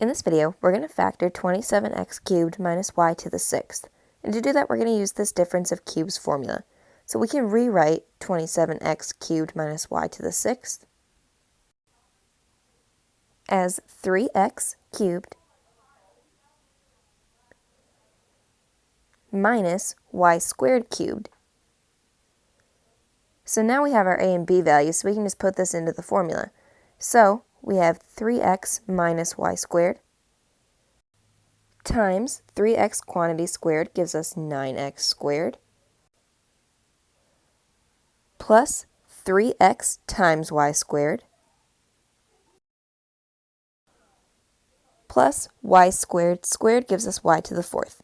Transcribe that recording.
In this video, we're going to factor 27x cubed minus y to the sixth. And to do that, we're going to use this difference of cubes formula. So we can rewrite 27x cubed minus y to the sixth as 3x cubed minus y squared cubed. So now we have our a and b values, so we can just put this into the formula. So we have 3x minus y squared times 3x quantity squared gives us 9x squared plus 3x times y squared plus y squared squared gives us y to the fourth.